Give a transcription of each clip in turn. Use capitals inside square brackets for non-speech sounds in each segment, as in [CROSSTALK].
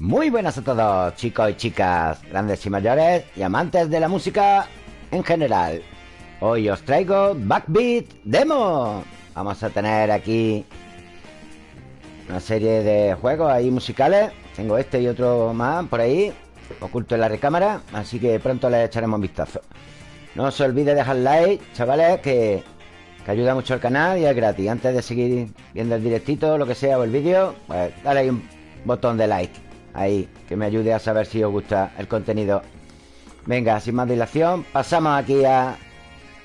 Muy buenas a todos, chicos y chicas, grandes y mayores y amantes de la música en general. Hoy os traigo Backbeat Demo. Vamos a tener aquí una serie de juegos ahí musicales. Tengo este y otro más por ahí, oculto en la recámara, así que pronto le echaremos un vistazo. No os olvide dejar like, chavales, que, que ayuda mucho al canal y es gratis. Antes de seguir viendo el directito, lo que sea, o el vídeo, pues dale ahí un botón de like Ahí, que me ayude a saber si os gusta el contenido. Venga, sin más dilación Pasamos aquí a...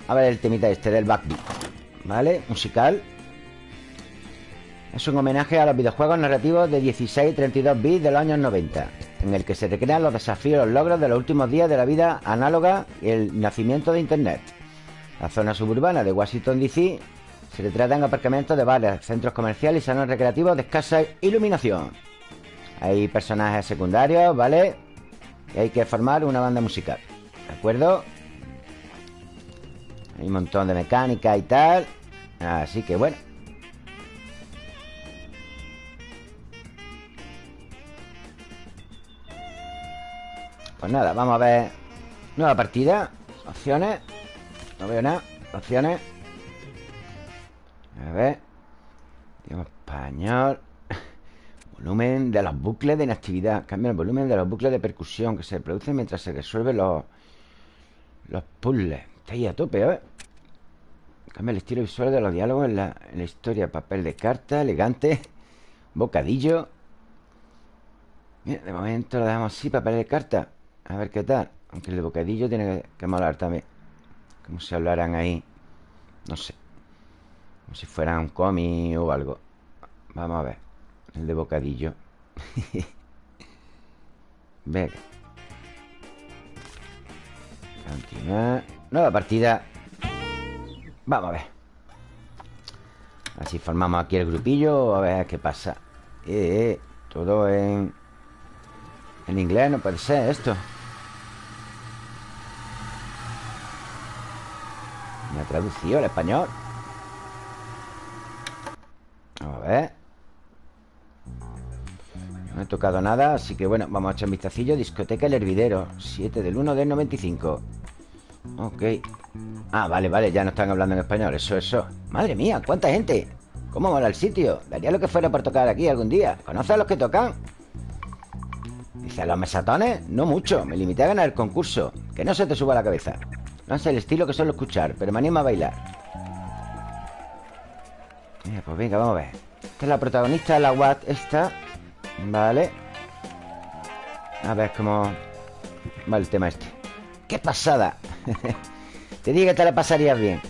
A ver el temita este del backbeat ¿Vale? Musical. Es un homenaje a los videojuegos narrativos de 16 y 32 bits de los años 90 En el que se recrean los desafíos y los logros de los últimos días de la vida análoga y el nacimiento de Internet. La zona suburbana de Washington DC se retrata en aparcamientos de bares, centros comerciales y salones recreativos de escasa iluminación hay personajes secundarios, ¿vale? Y hay que formar una banda musical ¿De acuerdo? Hay un montón de mecánica y tal Así que bueno Pues nada, vamos a ver Nueva partida Opciones No veo nada Opciones A ver Idioma español Volumen de los bucles de inactividad. Cambia el volumen de los bucles de percusión que se producen mientras se resuelven los, los puzzles. Está ahí a tope, ¿eh? Cambia el estilo visual de los diálogos en la, en la historia. Papel de carta, elegante. Bocadillo. Bien, de momento lo dejamos así, papel de carta. A ver qué tal. Aunque el de bocadillo tiene que, que molar también. Como si hablaran ahí. No sé. Como si fuera un cómic o algo. Vamos a ver. El de bocadillo. [LAUGHS] Venga. Continuar Nueva partida. Vamos a ver. Así formamos aquí el grupillo A ver qué pasa. Eh, eh, Todo en En inglés no puede ser esto. Me ha traducido el español no he tocado nada, así que bueno, vamos a echar un vistacillo. Discoteca El Hervidero 7 del 1 del 95 Ok. Ah, vale, vale, ya no están hablando en español. Eso, eso. Madre mía, ¿cuánta gente? ¿Cómo mola el sitio? Daría lo que fuera por tocar aquí algún día. ¿Conoces a los que tocan? Dice, ¿a los mesatones? No mucho, me limité a ganar el concurso. Que no se te suba la cabeza. No sé el estilo que suelo escuchar Pero me anima a bailar. Mira, pues venga, vamos a ver. Esta es la protagonista de la Watt Esta Vale. A ver cómo va el tema este ¡Qué pasada! [LAUGHS] te dije que te la pasarías bien.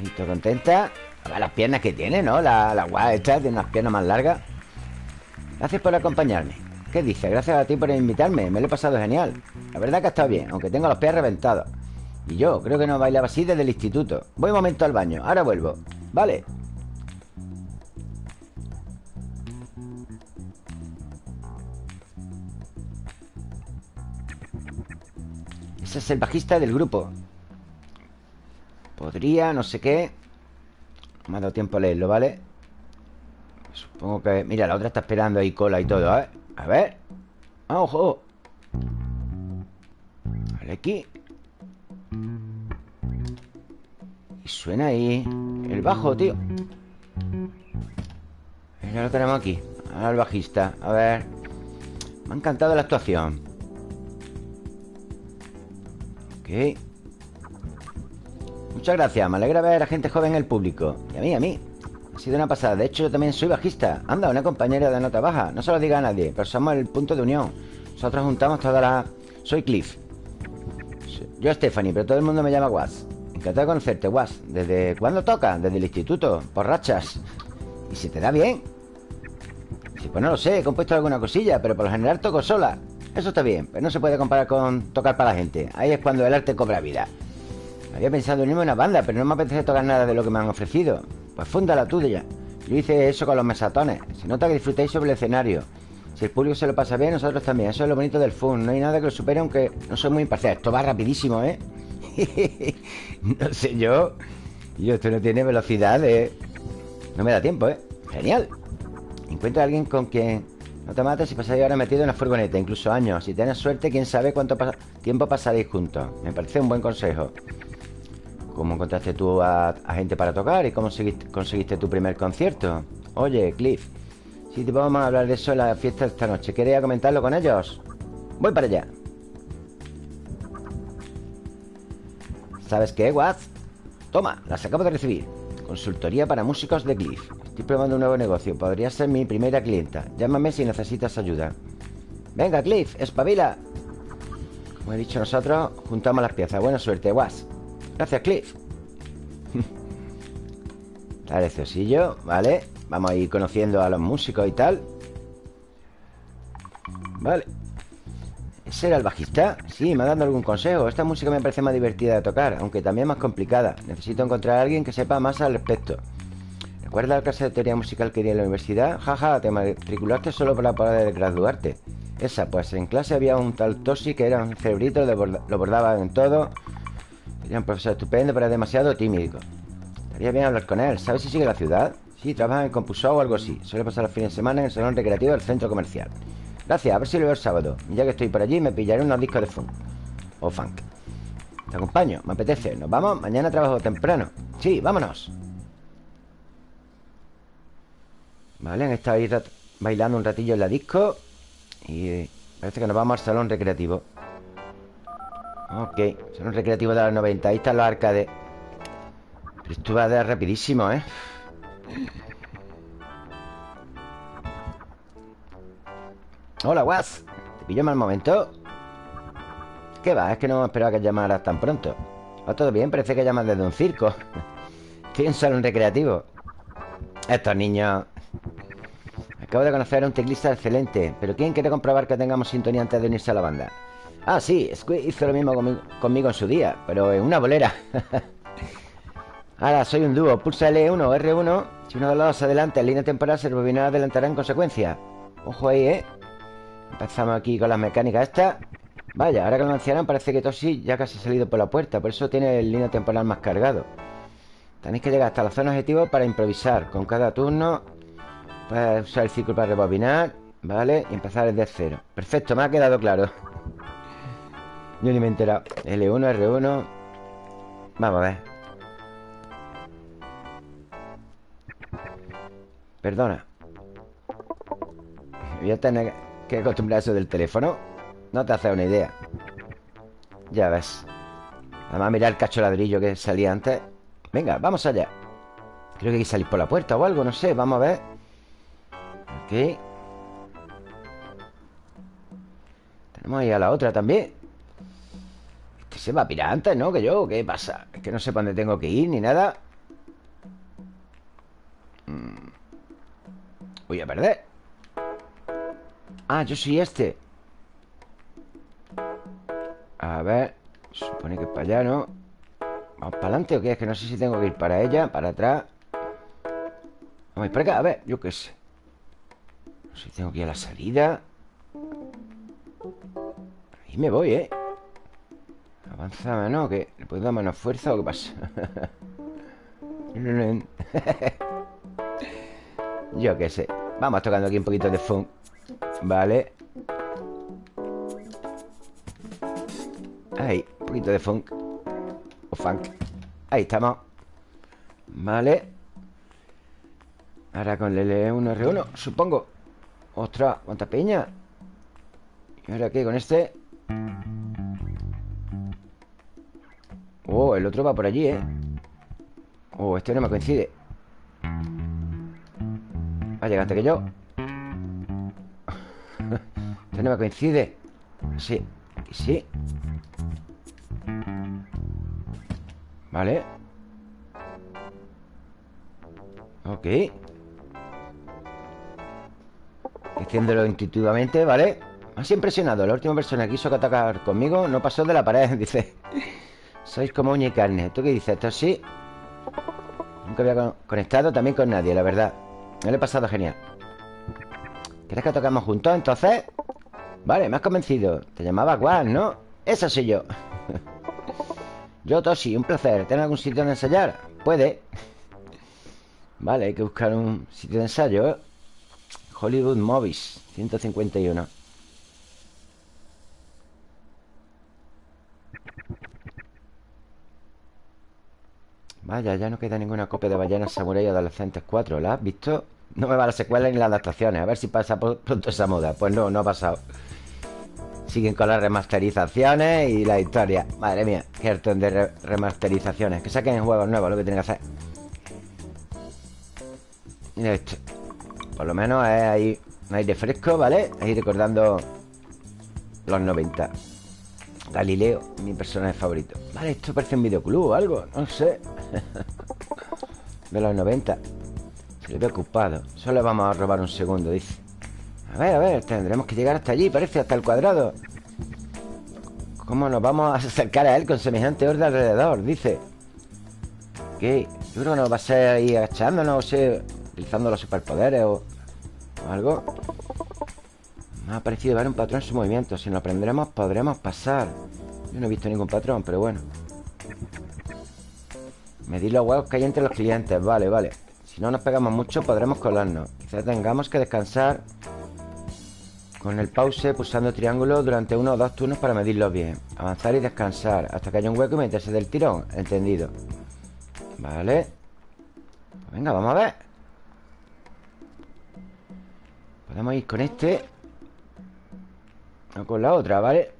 Listo, contenta. A ver las piernas que tiene, ¿no? La, la guay esta tiene unas piernas más largas. Gracias por acompañarme. ¿Qué dices? Gracias a ti por invitarme. Me lo he pasado genial. La verdad que ha estado bien Aunque tengo los pies reventados. Y yo creo que no bailaba así desde el instituto. Voy un momento al baño. Ahora vuelvo. Vale es el bajista del grupo. Podría, no sé qué. No me ha dado tiempo a leerlo, ¿vale? Supongo que... Mira, la otra está esperando ahí cola y todo, ¿eh? A ver. ¡Ah, ojo! Vale, aquí. Y suena ahí El bajo, tío. Ya lo tenemos aquí Al bajista. A ver. Me ha encantado la actuación Ok. Muchas gracias, me alegra ver a gente joven en el público. Y a mí, a mí. Ha sido una pasada, de hecho yo también soy bajista. Anda, una compañera de nota baja. No se lo diga a nadie, pero somos el punto de unión. Nosotros juntamos toda la... Soy Cliff. Yo Stephanie, pero todo el mundo me llama Was Encantado de conocerte, Was ¿Desde cuándo toca? Desde el instituto, por rachas. ¿Y si te da bien? Pues no lo sé, he compuesto alguna cosilla Pero por lo general toco sola eso está bien, pero no se puede comparar con tocar para la gente. Ahí es cuando el arte cobra vida. Había pensado unirme a una banda, pero no me apetece tocar nada de lo que me han ofrecido. Pues funda la tuya. Yo hice eso con los mesatones. Se nota que disfrutéis sobre el escenario. Si el público se lo pasa bien, nosotros también. Eso es lo bonito del fun. No hay nada que lo supere, aunque no soy muy imparcial. Esto va rapidísimo, ¿eh? [LAUGHS] no sé yo. Yo, esto no tiene velocidad de... No me da tiempo, ¿eh? Genial. Encuentra a alguien con quien no te mates y pasáis ahora metido en la furgoneta, incluso años. Si tienes suerte, quién sabe cuánto tiempo pasaréis juntos. Me parece un buen consejo. ¿Cómo encontraste tú a, gente para tocar y cómo conseguiste, tu primer concierto? Oye, Cliff, si te vamos a hablar de eso en la fiesta de esta noche. ¿Quería comentarlo con ellos? Voy para allá. ¿Sabes qué, Watts? Toma, las acabo de recibir. Consultoría para músicos de Cliff. Estoy probando un nuevo negocio. Podría ser mi primera clienta. Llámame si necesitas ayuda. Venga, Cliff, espabila. Como he dicho nosotros, juntamos las piezas. Buena suerte, Watts. Gracias, Cliff. [LAUGHS] Dale, ¿vale? Vamos a ir conociendo a los músicos y tal. Vale. ¿Ese era el bajista? Sí, me ha dado algún consejo. Esta música me parece más divertida de tocar, aunque también más complicada. Necesito encontrar a alguien que sepa más al respecto. ¿Recuerdas la clase de teoría musical que di en la universidad? Jaja, te matriculaste solo para poder graduarte. Esa, pues en clase había un tal Toshi que era un cerebrito, lo bordaba en todo. Era un profesor estupendo, pero demasiado tímido. Estaría bien hablar con él. ¿Sabes si sigue la ciudad? Sí, trabaja en Compusó o algo así. Suele pasar los fines de semana en el salón recreativo del centro comercial. Gracias, a ver si lo veo el sábado. Ya que estoy por allí, me pillaré unos discos de funk. O funk. Te acompaño, me apetece. ¿Nos vamos? Mañana trabajo temprano. Sí, vámonos. Vale, han estado ahí bailando un ratillo en la disco. Y parece que nos vamos al salón recreativo. Ok, un recreativo de los 90 Ahí están los arcades Pero esto va a dar rapidísimo, ¿eh? Hola, Guas ¿Te pillo mal momento? ¿Qué va? Es que no esperaba que llamaras tan pronto ¿Va todo bien? Parece que llamas desde un circo [LAUGHS] Estoy en salón recreativo Estos niños Acabo de conocer a un teclista excelente Pero ¿quién quiere comprobar que tengamos sintonía antes de unirse a la banda? Ah, sí, Squid hizo lo mismo conmigo, en su día Pero en una bolera [LAUGHS] Ahora soy un dúo Pulsa L1 o R1 Si uno de los dos adelanta en línea temporal Se rebobinará adelantará en consecuencia Ojo ahí, ¿eh? Empezamos aquí con las mecánicas estas. Vaya, ahora que lo anunciaron parece que Toshi ya casi ha salido por la puerta Por eso tiene el línea temporal más cargado. Tenéis que llegar hasta la zona objetivo para improvisar. Con cada turno Puedes usar el círculo para rebobinar Vale, y empezar desde cero. Perfecto, me ha quedado claro. Yo ni me he enterado. L1, R1 Vamos a ver. Perdona. Voy a tener que acostumbrar eso del teléfono No te haces una idea. Ya ves. Además mira el cacho ladrillo que salía antes. Venga, vamos allá. Creo que hay que salir por la puerta o algo, no sé Vamos a ver. Ok Tenemos ahí a la otra también. Se va a pirar antes, ¿no? Que yo, ¿qué pasa? Es que no sé para dónde tengo que ir ni nada. Mm. Voy a perder Ah, yo soy este A ver Supone que es para allá, ¿no? ¿Vamos para adelante o qué? Es que no sé si tengo que ir para ella, para atrás Vamos a ir para acá, a ver, yo qué sé No sé si tengo que ir a la salida Ahí me voy, ¿eh? Avanzaba, ¿no? ¿Que le puedo dar menos fuerza o qué pasa? [LAUGHS] [LAUGHS] Yo qué sé Vamos tocando aquí un poquito de funk Vale. Ahí, un poquito de funk. O funk. Ahí estamos. Vale. Ahora con el L1, R1 Supongo. Ostras, cuánta peña. ¿Y ahora qué? Con este Oh, el otro va por allí, ¿eh? Oh, este no me coincide. Va a antes que yo no me coincide. Sí, sí. Vale. Ok. Haciéndolo intuitivamente, ¿vale? Has impresionado. La última persona que quiso atacar conmigo No pasó de la pared, [LAUGHS] dice. Sois como uña y carne. ¿Tú qué dices? ¿Esto sí? Nunca había conectado también con nadie, la verdad. Me lo he pasado genial. ¿Quieres que tocamos juntos entonces? Vale, me has convencido. Te llamaba Juan, ¿no? Eso soy yo. [LAUGHS] Yo, Toshi, un placer. ¿Tienes algún sitio donde ensayar? Puede. Vale, hay que buscar un sitio de ensayo Hollywood Movies 151 Vaya, ya no queda ninguna copia de Ballena Samurai Adolescentes 4 ¿La has visto? No me va la secuela ni las adaptaciones. A ver si pasa pronto esa moda. Pues no, no ha pasado. Siguen con las remasterizaciones y la historia. Madre mía, qué harto de remasterizaciones. Que saquen juegos nuevos, lo que tienen que hacer. Mira esto. Por lo menos es ahí Un aire fresco, ¿vale? Ahí recordando Los 90 Galileo, mi personaje favorito. Vale, esto parece un videoclub o algo No sé. [LAUGHS] De los 90 Se le ve ocupado. Solo vamos a robar un segundo, dice. A ver, a ver, tendremos que llegar hasta allí Parece hasta el cuadrado. ¿Cómo nos vamos a acercar a él con semejante orden alrededor? Dice. ¿Qué? Yo creo que nos va a ser ahí agachándonos O sea, utilizando los superpoderes o, o algo Me ha parecido ver un patrón en su movimiento. Si lo aprenderemos podremos pasar. Yo no he visto ningún patrón, pero bueno. Medir los huevos que hay entre los clientes. Vale, vale Si no nos pegamos mucho podremos colarnos. Quizás tengamos que descansar Con el pause pulsando triángulo Durante uno o dos turnos para medirlos bien. Avanzar y descansar Hasta que haya un hueco y meterse del tirón. Entendido. Vale. Pues Venga, vamos a ver. Podemos ir con este. O con la otra, ¿vale?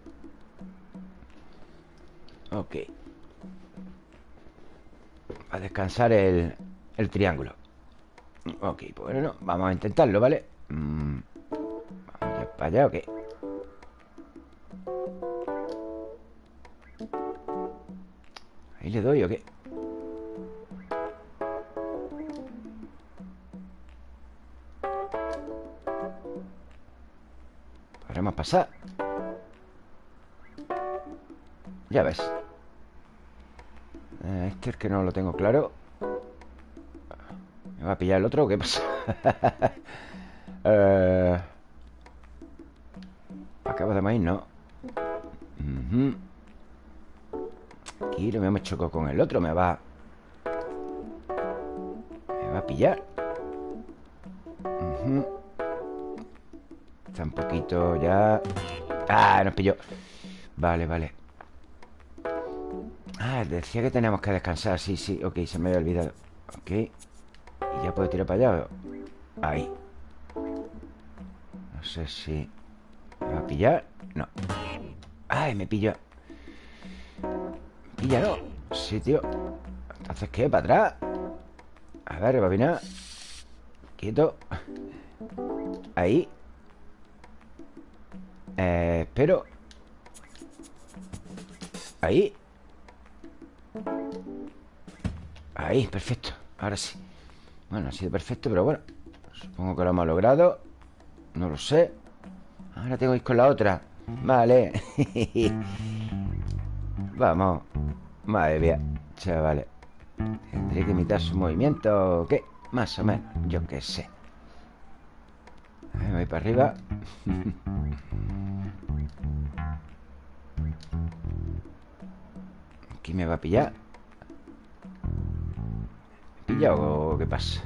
Ok. A descansar el, el triángulo Ok, bueno, vamos a intentarlo, ¿vale? Mm, vamos ya para allá, ok. Ahí le doy, ¿o qué? Podremos pasar. Ya ves. Eh, este es que no lo tengo claro ¿Me va a pillar el otro o qué pasa? [LAUGHS] eh... Acabo de maíz, ¿no? Aquí lo me choco con el otro Me va... Me va a pillar. Está un poquito ya... ¡Ah! Nos pilló. Vale, vale. Ah, decía que teníamos que descansar. Sí, sí, ok, se me había olvidado. Ok ya puedo tirar para allá. Ahí. No sé si ¿Me va a pillar? No. Ay, me pilla. ¿Pilla no? Sí, tío. Entonces, ¿qué? ¿Para atrás? A ver, venir Quieto. Ahí. Eh, Espero. Ahí. Ahí, perfecto. Ahora sí Bueno, ha sido perfecto, pero bueno Supongo que lo hemos logrado. No lo sé. Ahora tengo que ir con la otra. Vale. [LAUGHS] Vamos. Madre mía Chavales. Tendré que imitar su movimiento ¿O qué? Más o menos Yo qué sé. Me voy para arriba. [LAUGHS] Aquí me va a pillar ¿Pilla o qué pasa?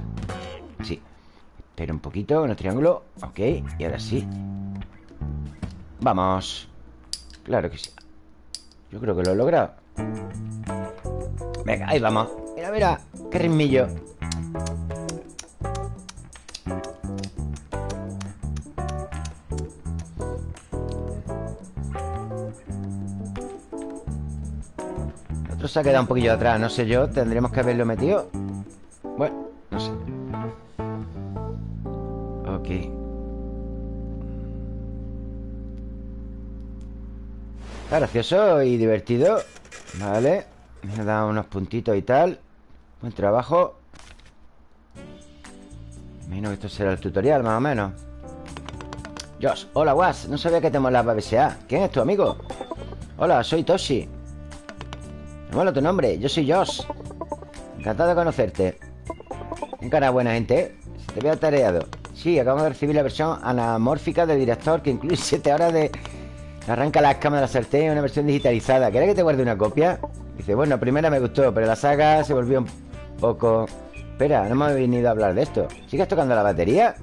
Sí. Espera un poquito con el triángulo Ok, y ahora sí. Vamos. Claro que sí. Yo creo que lo he logrado. Venga, ahí vamos. Mira, mira, qué ritmillo. Otro se ha quedado un poquillo atrás. No sé yo, tendremos que haberlo metido gracioso y divertido. Vale. Me ha dado unos puntitos y tal. Buen trabajo. Imagino que esto será el tutorial, más o menos. Josh, hola Was No sabía que te molaba BSA ¿Quién es tu amigo? Hola, soy Toshi. Me mola tu nombre, yo soy Josh. Encantado de conocerte. Un cara buena gente, ¿eh? Se te veo atareado Sí, acabamos de recibir la versión anamórfica del director Que incluye 7 horas de... Arranca las cámaras de la sartén Una versión digitalizada ¿Quieres que te guarde una copia? Dice, bueno, primera me gustó Pero la saga se volvió un poco... Espera, no hemos venido a hablar de esto ¿Sigues tocando la batería?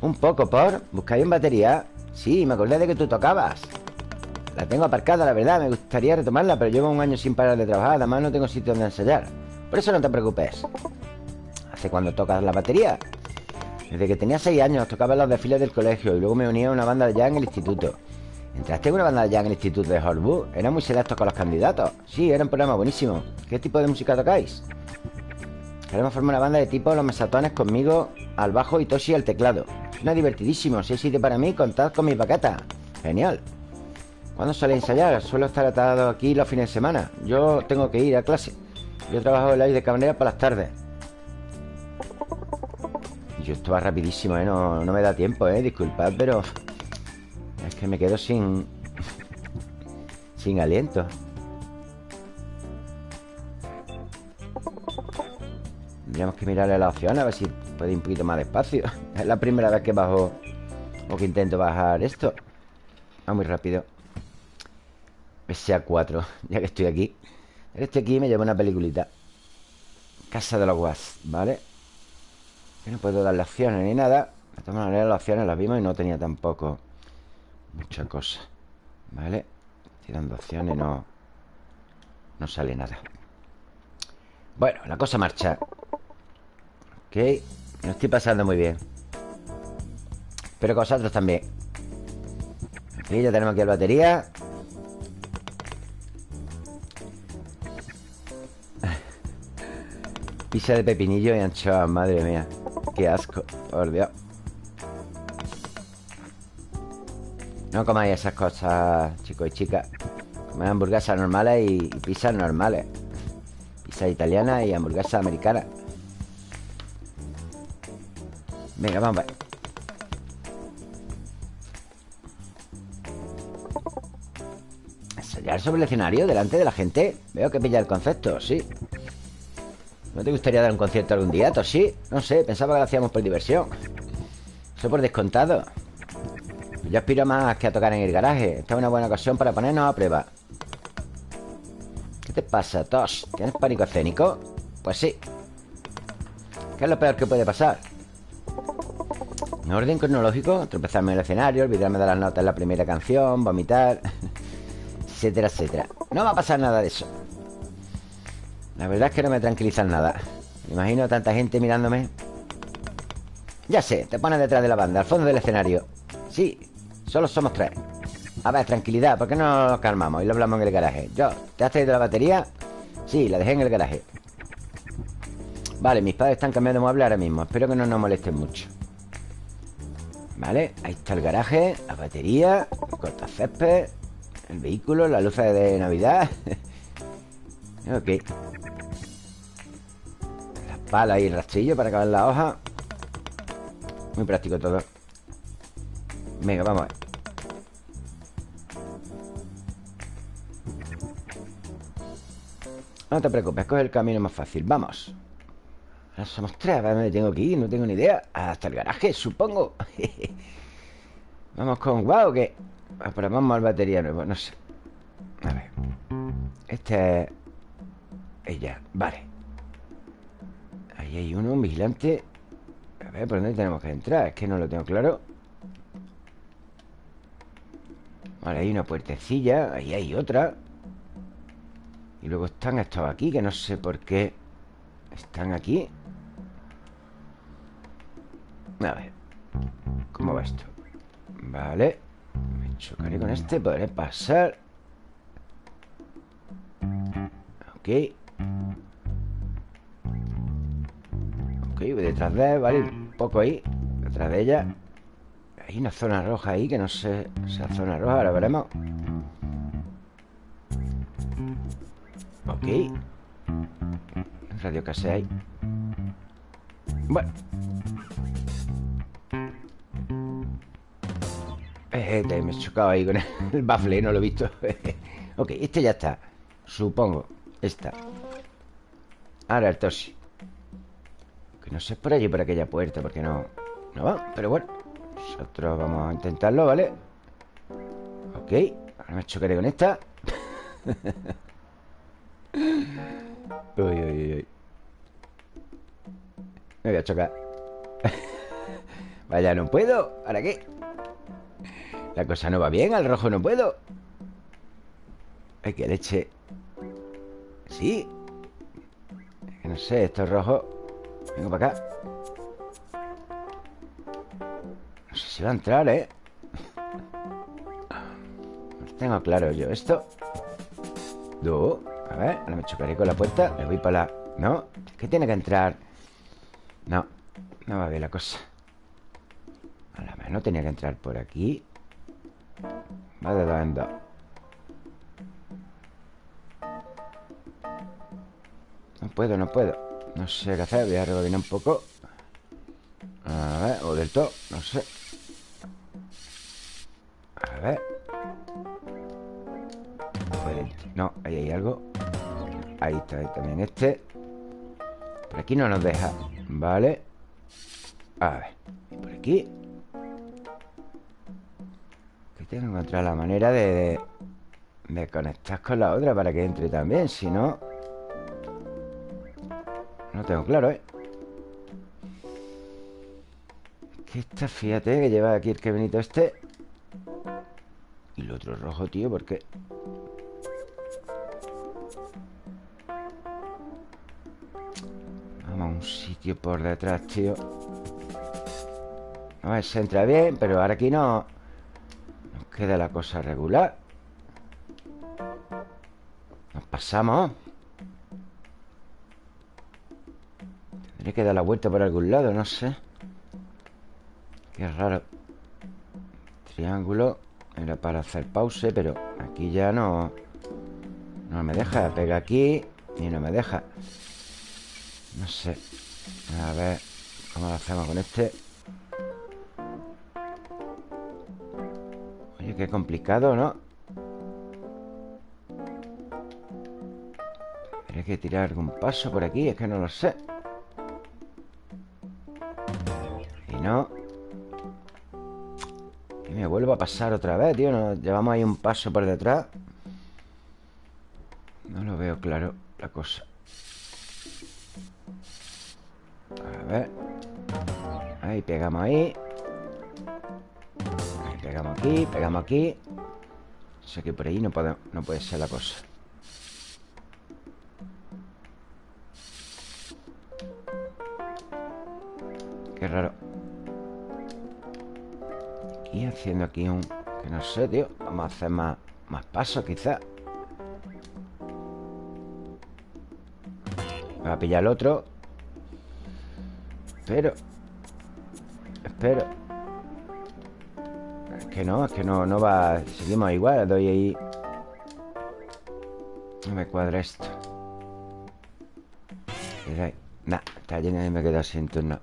Un poco, por ¿Buscáis en batería? Sí, me acordé de que tú tocabas La tengo aparcada, la verdad Me gustaría retomarla, pero llevo un año sin parar de trabajar Además no tengo sitio donde ensayar Por eso no te preocupes ¿Hace cuando tocas la batería? Desde que tenía seis años tocaba en los desfiles del colegio Y luego me uní a una banda de jazz en el instituto ¿Entraste en una banda jazz en el instituto de Hollywood? Era muy selectos con los candidatos Sí, era un programa buenísimo ¿Qué tipo de música tocáis? Queremos formar una banda de tipo Los Mesatones conmigo al bajo y Toshi al teclado. Suena divertidísimo. Si hay para mí, contad con mi paqueta. Genial. ¿Cuándo suele ensayar? Suelo estar atado aquí los fines de semana. Yo tengo que ir a clase. Yo trabajo en la de camarera para las tardes. Yo esto va rapidísimo, ¿eh? No, no me da tiempo, ¿eh? Disculpad, pero... Es que me quedo sin... sin aliento. Tendríamos que mirarle la opción a ver si puede ir un poquito más despacio. [LAUGHS] Es la primera vez que bajo o que intento bajar esto. Va muy rápido. Sea 4, [LAUGHS] ya que estoy aquí. Este aquí me lleva una peliculita. Casa de los Guas, ¿vale? no puedo darle opciones ni nada. De todas maneras, las opciones las vimos y no tenía tampoco mucha cosa. ¿Vale? Estoy dando opciones no... No sale nada. Bueno, la cosa marcha. Ok Me estoy pasando muy bien Espero que vosotros también Aquí ya tenemos aquí la batería [LAUGHS] Pisa de pepinillo y anchoa, madre mía Qué asco, por Dios No comáis esas cosas, chicos y chicas. Comáis hamburguesas normales y, pizzas normales. Pizza italiana y hamburguesas americanas. Venga, vamos a ver Ensayar sobre el escenario delante de la gente. Veo que pilla el concepto, sí. ¿No te gustaría dar un concierto algún día, Sí, No sé, pensaba que lo hacíamos por diversión. Eso por descontado Yo aspiro más que a tocar en el garaje Esta es una buena ocasión para ponernos a prueba ¿Qué te pasa, Tos? ¿Tienes pánico escénico? Pues sí ¿Qué es lo peor que puede pasar? En orden cronológico, tropezarme en el escenario, olvidarme de las notas en la primera canción, vomitar, [LAUGHS] etcétera, etcétera. No va a pasar nada de eso. La verdad es que no me tranquilizan nada. Me imagino tanta gente mirándome. Ya sé, te pones detrás de la banda, al fondo del escenario. Sí, solo somos tres. A ver, tranquilidad, ¿por qué no nos calmamos y lo hablamos en el garaje? Yo, ¿te has traído la batería? Sí, la dejé en el garaje. Vale, mis padres están cambiando de mueble ahora mismo. Espero que no nos molesten mucho. Vale, ahí está el garaje La batería, el césped El vehículo, la luz de Navidad [LAUGHS] Ok La pala y el rastrillo para acabar la hoja Muy práctico todo Venga, vamos a ver No te preocupes, coge el camino más fácil. Vamos. Ahora somos tres, ¿a dónde tengo que ir? No tengo ni idea. Hasta el garaje, supongo. [LAUGHS] Vamos con wow, ¿qué? Pero vamos al batería nuevo, no sé. A ver. Este es Ella, vale. Ahí hay uno, un vigilante. A ver, ¿por dónde tenemos que entrar? Es que no lo tengo claro. Vale, hay una puertecilla Ahí hay otra Y luego están estos aquí Que no sé por qué Están aquí. A ver ¿Cómo va esto? Vale Me chocaré con este Podré pasar. Ok. Ok, voy detrás de él Vale, un poco ahí Detrás de ella. Hay una zona roja ahí Que no sé Esa zona roja, ahora veremos Ok. Radio casi ahí. Bueno. Eh, me he chocado ahí con el bafle, no lo he visto. [LAUGHS] Ok, este ya está. Supongo, esta. Ahora el Toshi. Que no sé por allí, por aquella puerta Porque no, no va, pero bueno. Nosotros vamos a intentarlo, ¿vale? Ok, ahora me chocaré con esta [LAUGHS] Uy, uy, uy Me voy a chocar. [LAUGHS] Vaya, no puedo. ¿Para qué? La cosa no va bien Al rojo no puedo. Ay, que leche. Sí. No sé, esto es rojo. Vengo para acá. No sé si va a entrar, ¿eh? No tengo claro yo Esto. Do A ver, ahora me chocaré con la puerta Le voy para la... No, que tiene que entrar No, no va bien la cosa. A la mano tenía que entrar por aquí. Va de dos en dos. No puedo, no puedo. No sé qué hacer, voy a rebobinar un poco. A ver, o del todo No sé. A ver. No, ahí hay algo Ahí está, ahí también este. Por aquí no nos deja Vale A ver, y por aquí. Que tengo que encontrar la manera de, de, de conectar con la otra Para que entre también, si no. No tengo claro, ¿eh? Que esta, fíjate, que lleva aquí el que benito este. Y el otro rojo, tío, ¿por sitio por detrás, tío. A ver, se entra bien Pero ahora aquí no. Nos queda la cosa regular. Nos pasamos. Tendré que dar la vuelta por algún lado, no sé. Qué raro. Triángulo Era para hacer pause, pero aquí ya no No me deja. Pega aquí y no me deja. No sé A ver ¿Cómo lo hacemos con este? Oye, qué complicado, ¿no? Tendré que tirar algún paso por aquí Es que no lo sé no Y me vuelvo a pasar otra vez, tío Nos llevamos ahí un paso por detrás No lo veo claro la cosa A ver. Ahí pegamos ahí. Ahí pegamos aquí, pegamos aquí. Sé que por ahí no puede, no puede ser la cosa. Qué raro. Y haciendo aquí un... Que no sé, tío Vamos a hacer más, más pasos quizás Voy a pillar el otro Pero Espero. Es que no, es que no, no va. Seguimos igual, doy ahí. No me cuadra esto. Nah, está lleno y me quedo sin turno.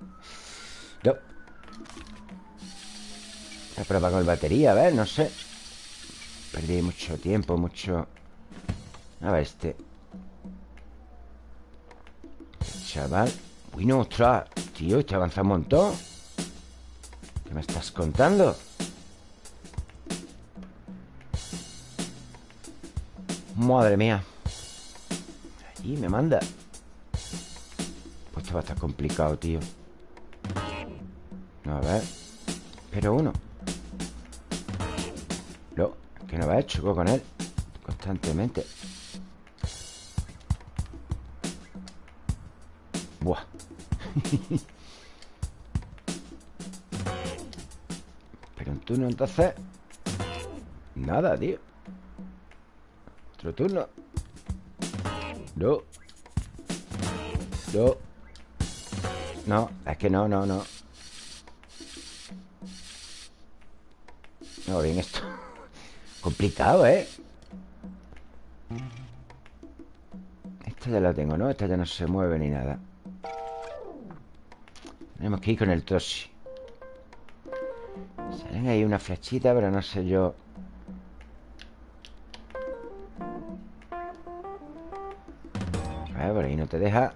No. Voy a probar con batería, a ver, no sé. Perdí mucho tiempo, mucho... A ver, este. Chaval Uy, no, ostras Tío, este avanza un montón. ¿Qué me estás contando? Madre mía. Allí me manda. Pues esto va a estar complicado, tío. A ver. Pero uno. Que no va a choco con él. Constantemente. Buah [LAUGHS] Pero un turno entonces Nada, tío. Otro turno. No. No. No, es que no, no, no. No, bien esto [LAUGHS] Complicado, ¿eh? Esta ya la tengo, ¿no? Esta ya no se mueve ni nada Tenemos que ir con el Toshi. Salen ahí una flechita, pero no sé yo. A ver, por ahí no te deja.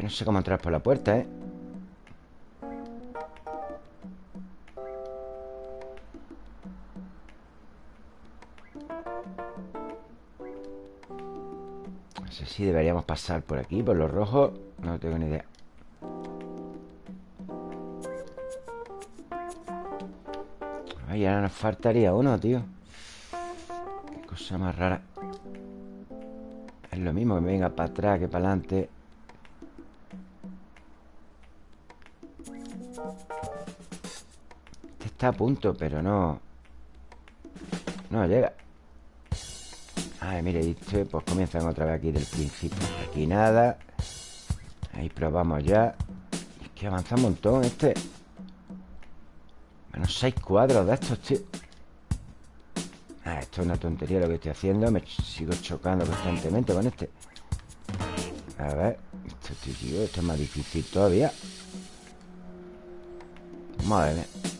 No sé cómo entrar por la puerta, ¿eh? Si deberíamos pasar por aquí, por los rojos. No tengo ni idea. Ay, ahora nos faltaría uno, tío. Qué cosa más rara. Es lo mismo que me venga para atrás que para adelante. Este está a punto, pero no No llega Ay, mire, este, pues comienzan otra vez aquí del principio. Aquí nada. Ahí probamos ya. Es que avanza un montón este. Menos seis cuadros de estos, tío. Ah, esto es una tontería lo que estoy haciendo. Me sigo chocando constantemente con este. A ver Esto, tío, esto es más difícil todavía. Madre mía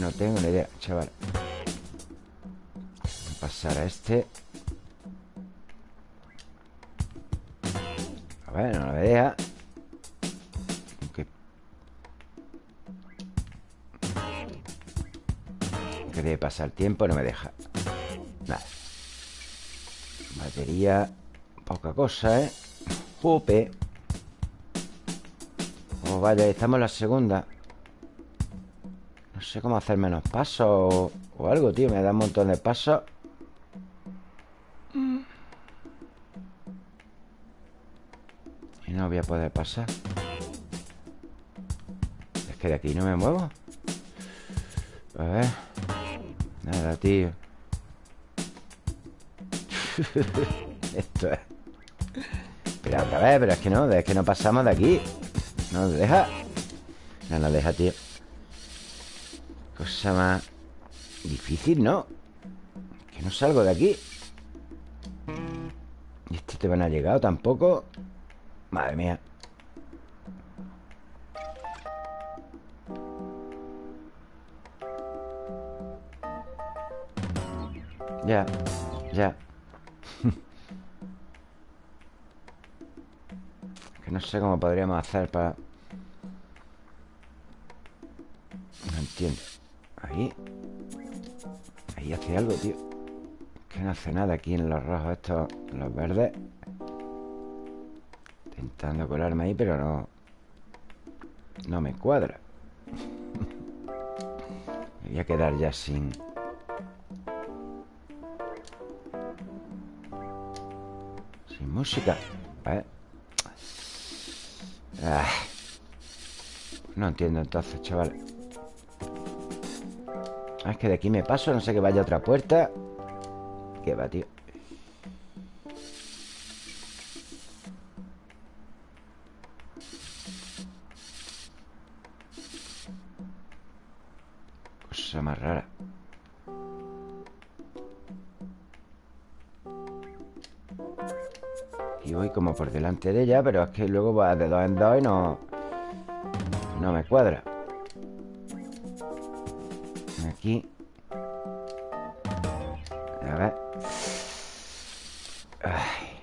no tengo ni idea, chaval. Voy a pasar a este. A ver, no me deja Que debe pasar tiempo, no me deja. Nada Batería Poca cosa, ¿eh? Jope. Oh, vaya, estamos en la segunda sé cómo hacer menos pasos o, o algo, tío Me da un montón de pasos Y no voy a poder pasar. Es que de aquí no me muevo. A ver. Nada, tío. [LAUGHS] Esto es. Espera otra vez, pero es que no Es que no pasamos de aquí. No nos deja. No nos deja, tío Cosa más Difícil, ¿no? Que no salgo de aquí ¿Y este te van a llegado tampoco? Madre mía Ya, ya [LAUGHS] Que no sé cómo podríamos hacer para... No entiendo Ahí. Ahí hace algo, tío. Que no hace nada aquí en los rojos estos Los verdes. Intentando colarme ahí, pero no No me cuadra. [LAUGHS] Me voy a quedar ya sin... música ah. No entiendo entonces, chaval ah, Es que de aquí me paso No sé que vaya otra puerta. ¿Qué va, tío? Cosa más rara. Y voy como por delante de ella Pero es que luego va de dos en dos y no... No me cuadra Aquí A ver Ay.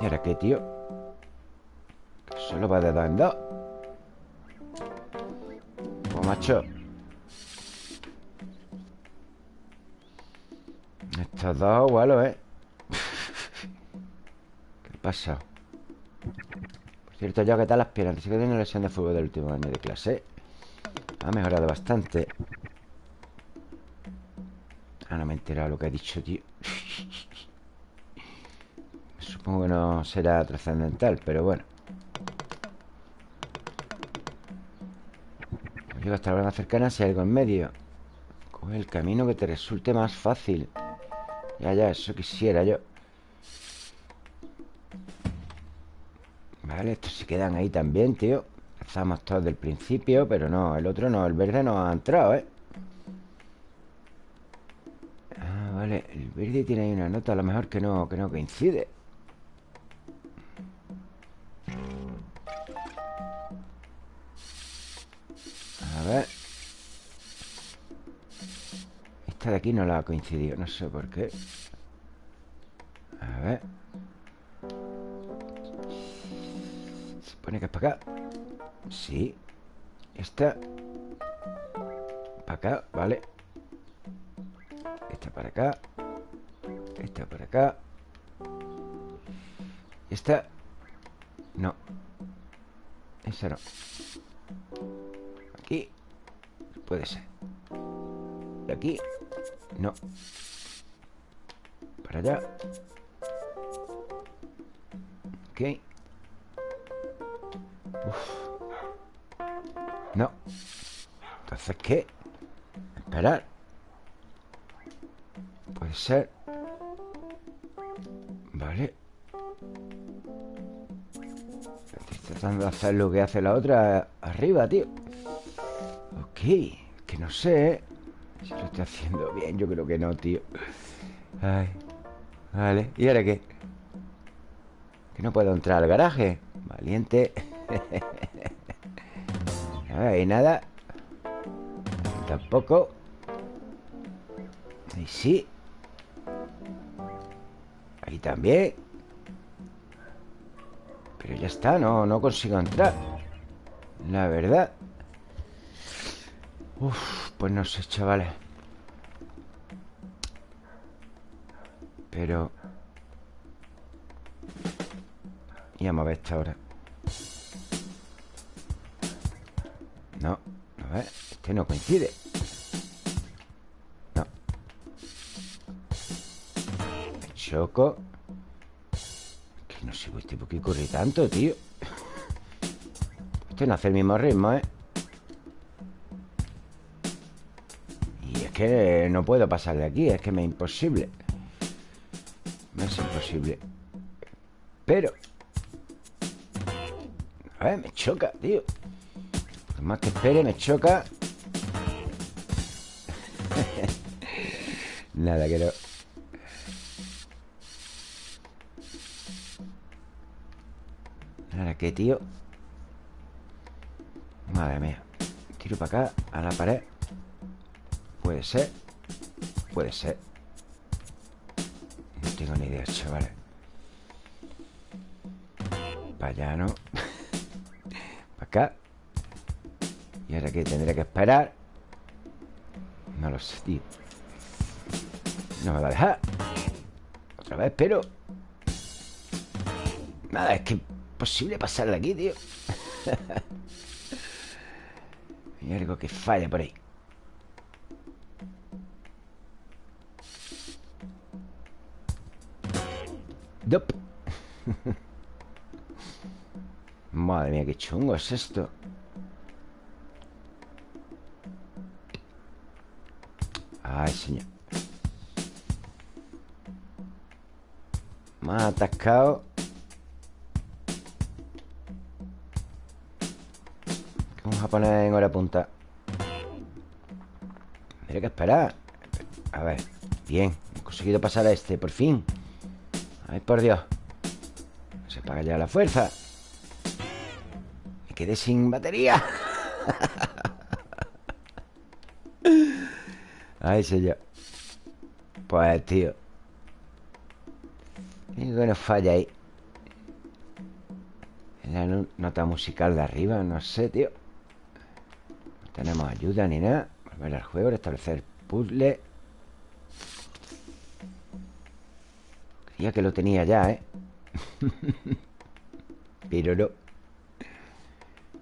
¿Y ahora qué, tío? Que solo va de dos en dos Oh, macho Estos dos igualos, ¿eh? [LAUGHS] pasado? Por cierto, ya ¿qué tal las piernas? Sí que tengo lesión de fútbol del último año de clase Ha mejorado bastante. Ah, no me he enterado lo que ha dicho, tío. [LAUGHS] Supongo que no será trascendental, pero bueno. Llego hasta la más cercana si hay algo en medio. Coge el camino que te resulte más fácil. Ya, ya, eso quisiera yo. Vale, estos se quedan ahí también, tío Empezamos todos del principio Pero no, el otro no, el verde no ha entrado, ¿eh? Ah, vale El verde tiene ahí una nota A lo mejor que no, que no coincide. A ver. Esta de aquí no la ha coincidido No sé por qué. A ver. Pone que es para acá Sí. Esta. Para acá, vale. Esta para acá. Esta para acá. Esta. No. Esa no. Aquí. Puede ser. Y aquí. No. Para allá. Ok. Uf. Entonces, ¿qué? Esperar. Puede ser. Vale. Estoy tratando de hacer lo que hace la otra Arriba, tío. Ok Que no sé ¿eh? Si lo estoy haciendo bien Yo creo que no, tío. Ay Vale. ¿Y ahora qué? Que no puedo entrar al garaje. Valiente. [LAUGHS] Ahí nada Tampoco. Ahí sí. Ahí también. Pero ya está, no, no consigo entrar. La verdad. Uf, pues no sé, chavales. Pero. Y vamos a ver esta hora. No, a ver Este no coincide choco. Que no sé este por qué corre tanto, tío. Este no hace el mismo ritmo, ¿eh? Y es que no puedo pasar de aquí Es que me es imposible. Me es imposible. Pero A ver, me choca, tío. Más que espere, me choca. [LAUGHS] Nada, que no Ahora, ¿qué, tío? Madre mía. Tiro para acá, a la pared. Puede ser. Puede ser. No tengo ni idea, chavales Para allá, ¿no? [LAUGHS] para acá. Y ahora que tendré que esperar. No lo sé, tío. No me va a dejar. Otra vez, pero Nada, es que imposible pasar de aquí, tío. [LAUGHS] Hay algo que falla por ahí. Dop. [LAUGHS] Madre mía, qué chungo es esto. Ay, señor. Más atascado Vamos a poner en hora punta. Tendré que esperar. A ver, bien. He conseguido pasar a este, por fin. Ay, por Dios. Se paga ya la fuerza. Me quedé sin batería. [LAUGHS] Ay, señor. Pues, tío. ¿Qué nos falla ahí? La nota musical de arriba No sé, tío tenemos ayuda ni nada Volver al juego, restablecer puzzle. Creía que lo tenía ya, ¿eh? [LAUGHS] Pero no.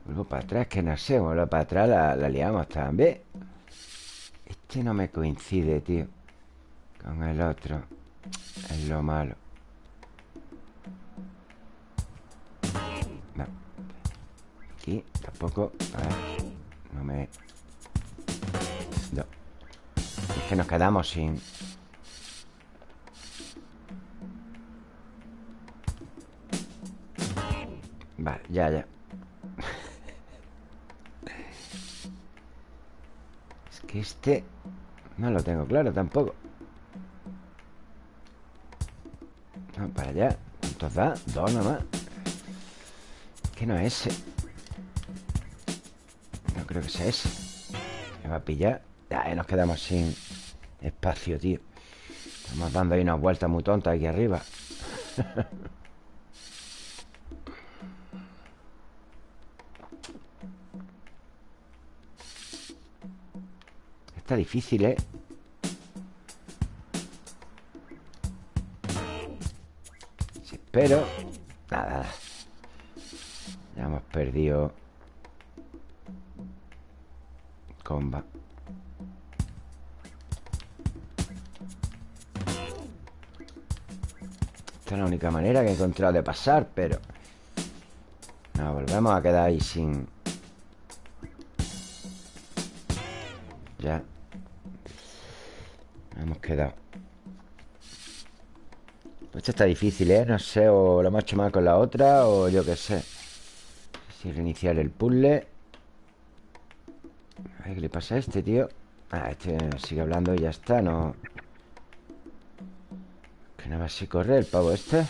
Vuelvo para atrás, que no sé Vuelvo para atrás, la, liamos también. Este no me coincide, tío Con el otro. Es lo malo. Aquí tampoco. A ver No me... No Es que nos quedamos sin... Vale, ya, ya. [LAUGHS] Es que este... No lo tengo claro tampoco. Vamos para allá. ¿Cuántos da? Dos nomás. Que no es ese. No creo que sea ese. Me va a pillar. Ya, nos quedamos sin espacio, tío. Estamos dando ahí unas vueltas muy tontas aquí arriba. [LAUGHS] Está difícil, ¿eh? Sí, pero... Nada, Ya hemos perdido... Esta es la única manera que he encontrado de pasar, pero... Nos volvemos a quedar ahí sin... Ya Hemos quedado. Pues Esto está difícil, ¿eh? No sé, o lo hemos hecho mal con la otra O yo qué sé. Si reiniciar el puzzle A ver qué le pasa a este, tío Ah, este sigue hablando y ya está, no... Que no va así correr el pavo este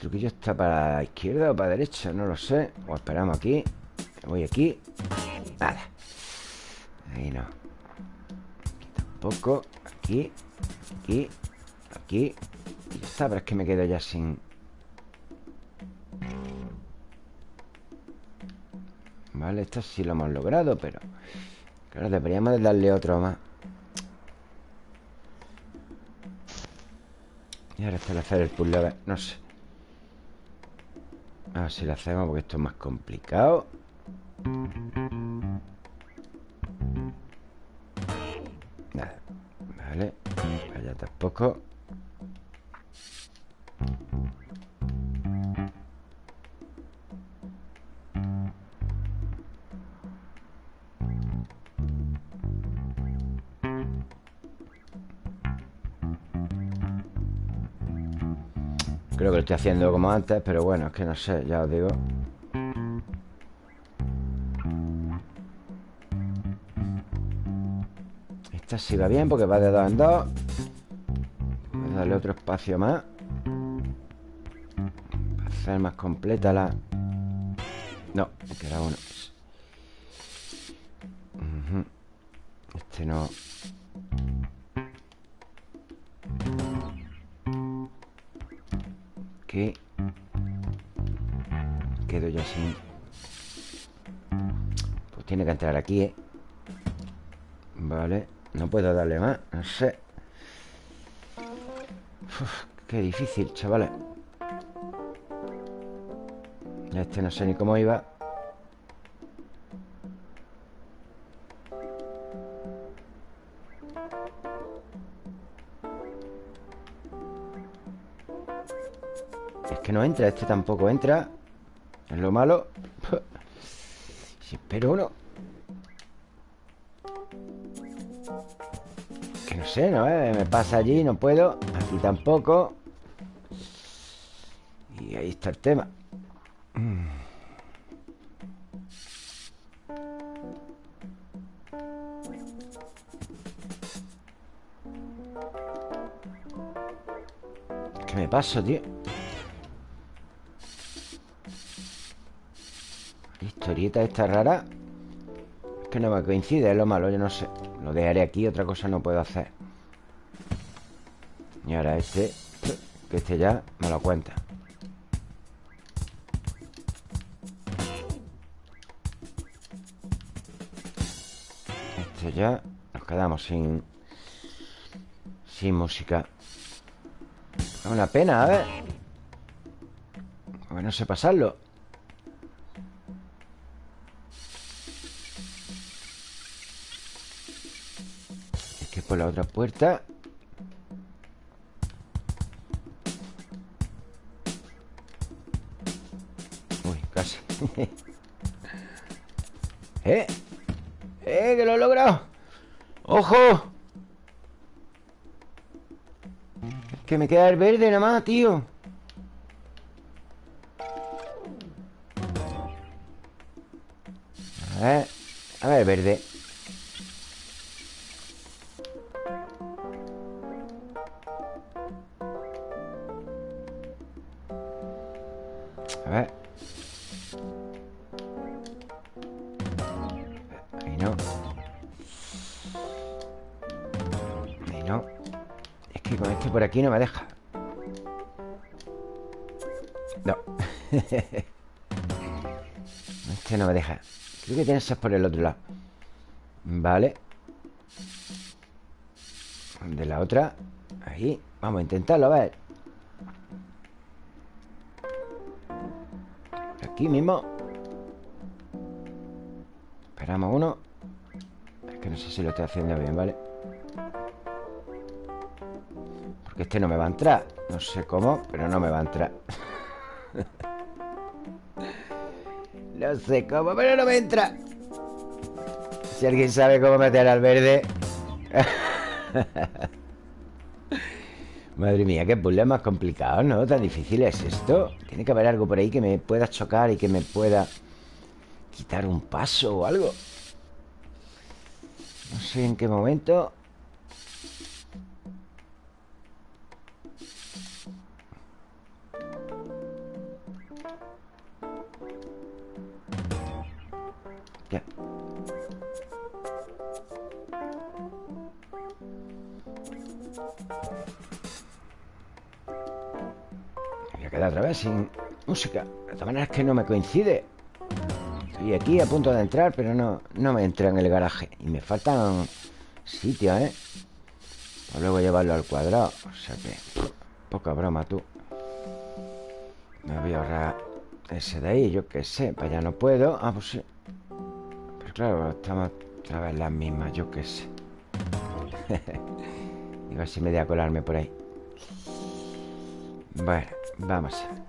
truquillo está para la izquierda o para la derecha, no lo sé. O esperamos aquí. Voy aquí. Nada. No. Aquí tampoco. Aquí. Aquí. Aquí. Y es que me quedo ya sin... Vale, esto sí lo hemos logrado, pero... Claro, deberíamos de darle otro más. Y ahora hacer el puzzle, a ver, no sé. A ver si lo hacemos porque esto es más complicado tampoco. Creo que lo estoy haciendo como antes Pero bueno, es que no sé, ya os digo. Esta sí va bien porque va de dos en dos darle otro espacio más. Para hacer más completa la... No, que era uno. Este no... que quedo ya sin. Pues tiene que entrar aquí, ¿eh? Vale, no puedo darle más No sé Qué difícil, chavales. Este no sé ni cómo iba. No entra, este tampoco entra. Es lo malo. [LAUGHS] Si espero uno Que no sé, ¿no? Eh, me pasa allí, no puedo Aquí tampoco Y ahí está el tema ¿Qué me paso, tío? historieta esta rara Es que no me coincide, es lo malo, yo no sé Lo dejaré aquí, otra cosa no puedo hacer. Y ahora este Que este ya me lo cuenta. Este ya Nos quedamos sin Sin música. Es una pena, a ver. Porque no sé pasarlo por la otra puerta Uy, casi [LAUGHS] ¡Eh! ¡Eh! ¡Que lo he logrado! ¡Ojo! que me queda el verde nada más, tío A ver A ver, verde A ver. Ahí no. Con este por aquí no me deja. No. [LAUGHS] Este no me deja. Creo que tiene que ser por el otro lado. Vale. De la otra. Ahí. Vamos a intentarlo, a ver Aquí mismo. Esperamos uno. Es que no sé si lo estoy haciendo bien, ¿vale? Porque este no me va a entrar. No sé cómo, pero no me va a entrar. [LAUGHS] No sé cómo, pero no me entra. Si alguien sabe cómo meter al verde [LAUGHS] Madre mía, qué puzzle más complicado, ¿no? Tan difícil es esto. Tiene que haber algo por ahí que me pueda chocar Y que me pueda quitar un paso o algo. No sé en qué momento música. De todas maneras que no me coincide. Estoy aquí a punto de entrar Pero no, no me entra en el garaje. Y me faltan sitios, ¿eh? Para luego llevarlo al cuadrado. O sea que... Poca broma, tú. Me voy a ahorrar ese de ahí Yo qué sé, para allá no puedo. Ah, pues sí. Pero claro, estamos otra vez las mismas Yo qué sé. [LAUGHS] Ver si me voy a colarme por ahí. Bueno, vamos a ver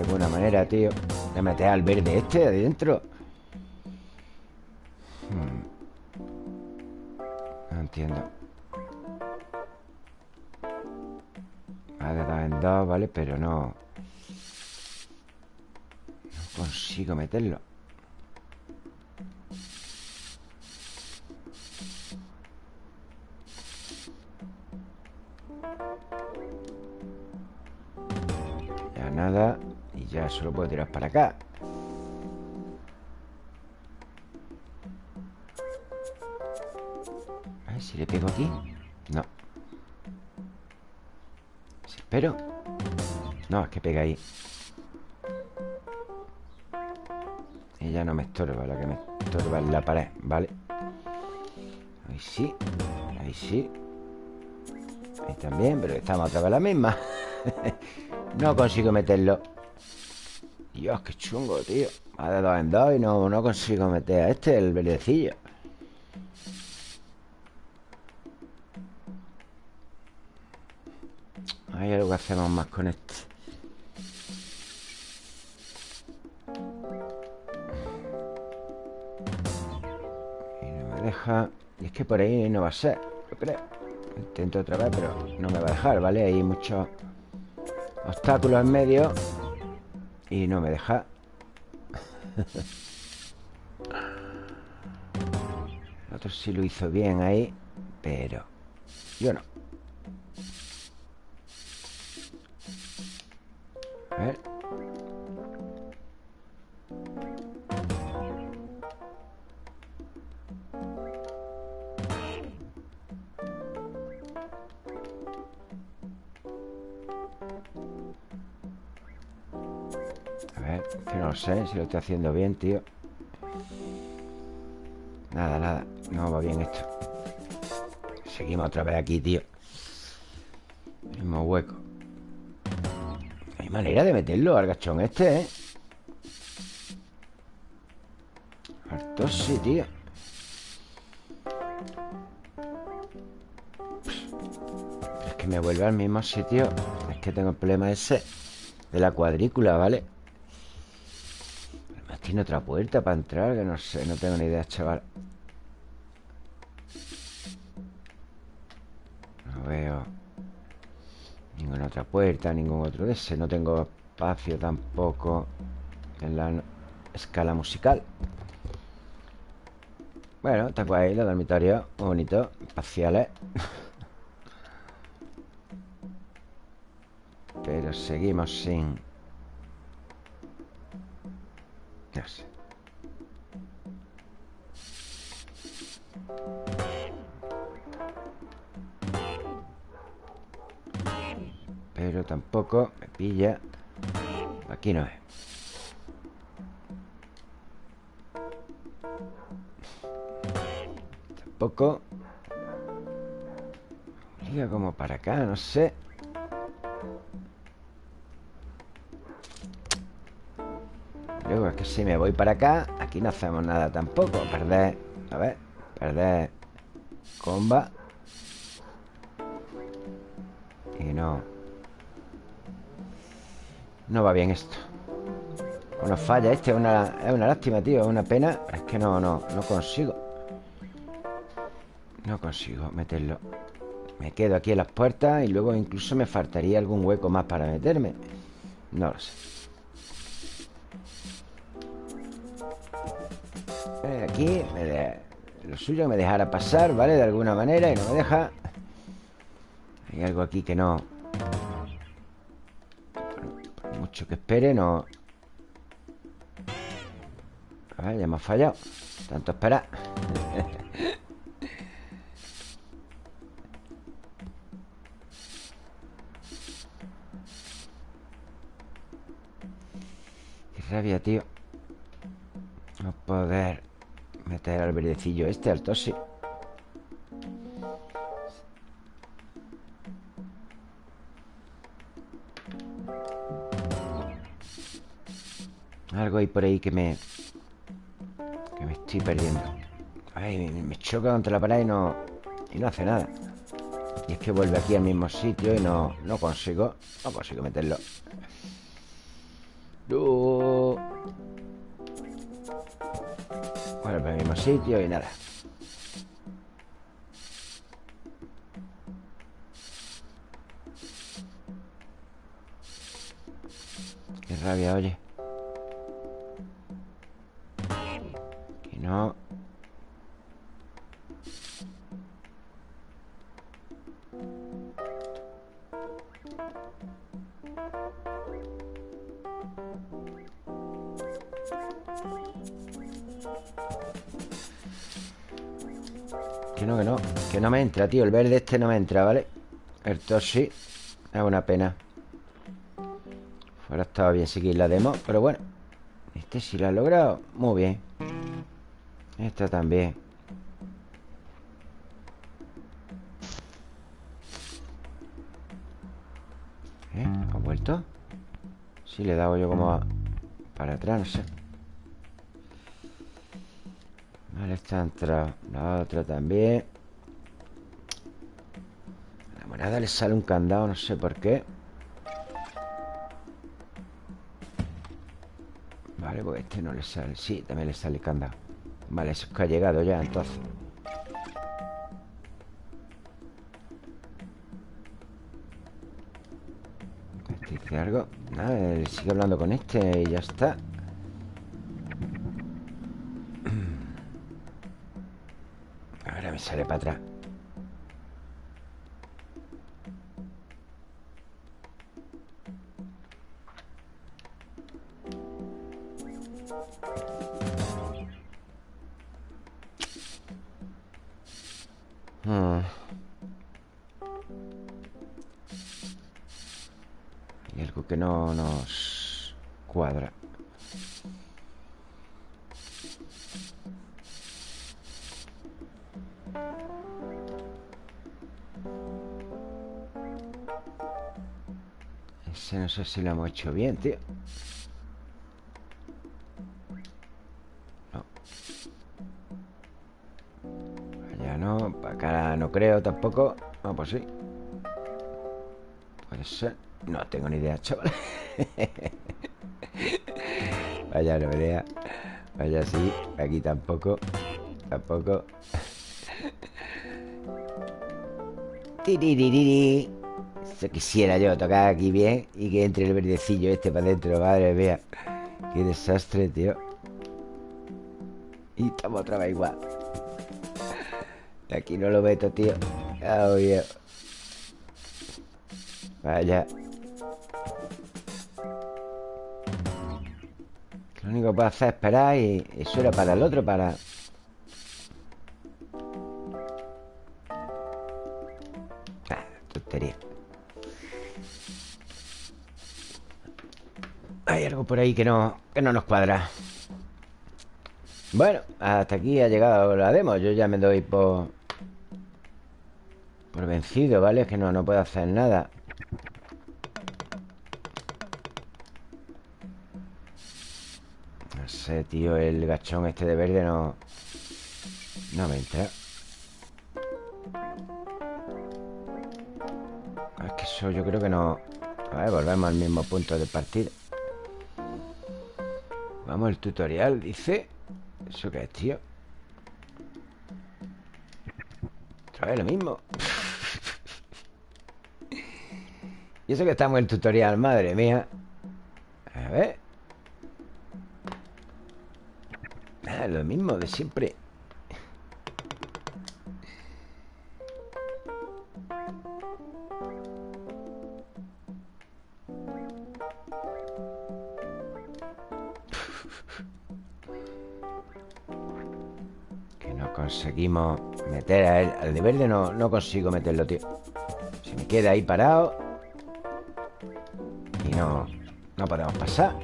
alguna manera, tío. De meter al verde este adentro Hmm. No entiendo. Va de dos en dos, ¿vale? Pero no. No consigo meterlo solo puedo tirar para acá. A ver si le pego aquí. No. Si espero. No, es que pega ahí. Ya no me estorba La que me estorba es la pared, ¿vale? Ahí sí. Ahí sí. Ahí también, pero estamos otra vez la misma. [LAUGHS] No consigo meterlo Dios, qué chungo, tío. Va de dos en dos y no, no consigo meter a este, el verdecillo Hay algo que hacemos más con este. Y no me deja. Y es que por ahí no va a ser Yo creo. Intento otra vez, pero no me va a dejar, ¿vale? Hay muchos obstáculos en medio Y no me deja. El [LAUGHS] otro sí lo hizo bien ahí Pero yo no sé si lo estoy haciendo bien, tío. Nada, nada No va bien esto. Seguimos otra vez aquí, tío. Mismo hueco. Hay manera de meterlo al gachón este, ¿eh? Sí, tío. Es que me vuelve al mismo sitio. Es que tengo el problema ese De la cuadrícula, ¿vale? Tiene otra puerta para entrar Que no sé, no tengo ni idea, chaval. No veo Ninguna otra puerta Ningún otro de ese. No tengo espacio tampoco En la escala musical. Bueno, está guay los dormitorios bonitos, espaciales. [LAUGHS] Pero seguimos sin... Aquí no es. Tampoco. Liga como para acá, no sé. Luego es que si me voy para acá Aquí no hacemos nada tampoco. Perder, a ver Perder. Comba No va bien esto. Una falla este Es una, es una lástima, tío Es una pena Es que no, no, no consigo. No consigo meterlo. Me quedo aquí en las puertas Y luego incluso me faltaría algún hueco más para meterme. No lo sé. Aquí Lo suyo me dejara pasar, ¿vale? De alguna manera y no me deja. Hay algo aquí que no espere, no. Ver, ya hemos fallado. Tanto esperar [LAUGHS] Qué rabia, tío. No poder Meter al verdecillo este, al tosi por ahí que me... Que me estoy perdiendo. Ay, me choca contra la pared y no... Y no hace nada. Y es que vuelve aquí al mismo sitio y no, no consigo. No consigo meterlo. Para el mismo sitio y nada. Qué rabia, oye tío El verde este no me entra, ¿vale? El Toshi Es una pena Fuera estaba bien seguir la demo Pero bueno Este sí lo ha logrado Muy bien Esta también ¿Eh? ¿Ha vuelto? Sí, le he dado yo como Para atrás, no sé Vale, está entrado La otra también A la moneda le sale un candado No sé por qué. Vale, pues este no le sale. Sí, también le sale candado. Vale, eso es que ha llegado ya, entonces. Este dice algo. Nada, sigue hablando con este y ya está. [CLEARS THROAT] Sale para atrás si lo hemos hecho bien, tío. No. Allá no, para acá no creo tampoco. No, pues sí. Puede ser. No tengo ni idea, chaval. [LAUGHS] Vaya, no idea. Vaya, sí. Aquí tampoco. Tampoco Quisiera yo tocar aquí bien y que entre el verdecillo este para adentro, madre mía. Qué desastre, tío. Y estamos otra vez igual. Aquí no lo meto, tío. Oh, Vaya. Lo único que puedo hacer es esperar y eso era para el otro, para... por ahí que no, que no nos cuadra. Bueno, hasta aquí ha llegado la demo. Yo ya me doy por... Por vencido, ¿vale? Es que no, no puedo hacer nada. No sé, tío El gachón este de verde no... No me entra. Es que eso yo creo que no... A ver, volvemos al mismo punto de partida Vamos al tutorial, dice ¿Eso qué es, tío? Otra vez lo mismo. [LAUGHS] Y eso que estamos en el tutorial, madre mía. A ver. Ah, Lo mismo de siempre meter a él Al de verde no, no consigo meterlo, tío. Se me queda ahí parado Y no No podemos pasar.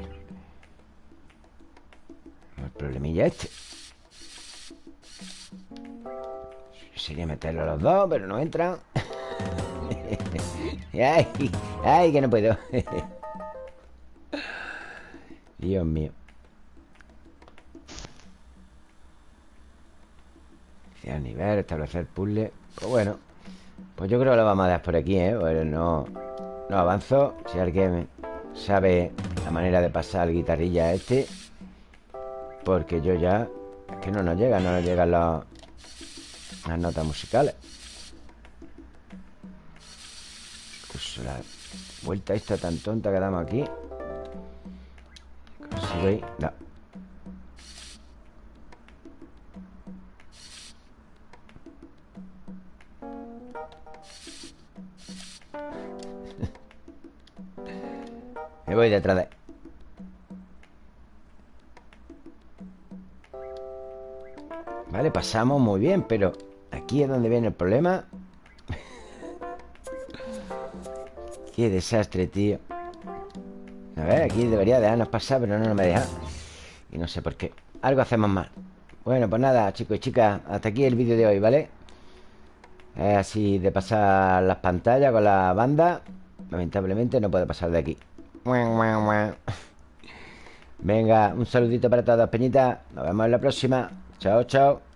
El problemilla este. Sería meterlo a los dos Pero no entran [LAUGHS] ay, ay, que no puedo. [LAUGHS] Dios mío Iniciar nivel, establecer puzzle Pues bueno Pues yo creo que lo vamos a dar por aquí, ¿eh? Pues no, no avanzo. Si alguien sabe la manera de pasar el guitarrilla este Porque yo ya Es que no nos llega, no nos llegan las notas musicales. Incluso la vuelta esta tan tonta que damos aquí. Consigo ahí No voy detrás de... Vale, pasamos muy bien, pero aquí es donde viene el problema. [LAUGHS] Qué desastre, tío. A ver, aquí debería dejarnos pasar, pero no, me deja. Y no sé por qué. Algo hacemos mal. Bueno, pues nada, chicos y chicas, hasta aquí el vídeo de hoy, ¿vale? Es así de pasar las pantallas con la banda. Lamentablemente no puede pasar de aquí. Venga, un saludito para todos, Peñita. Nos vemos en la próxima. Chao, chao.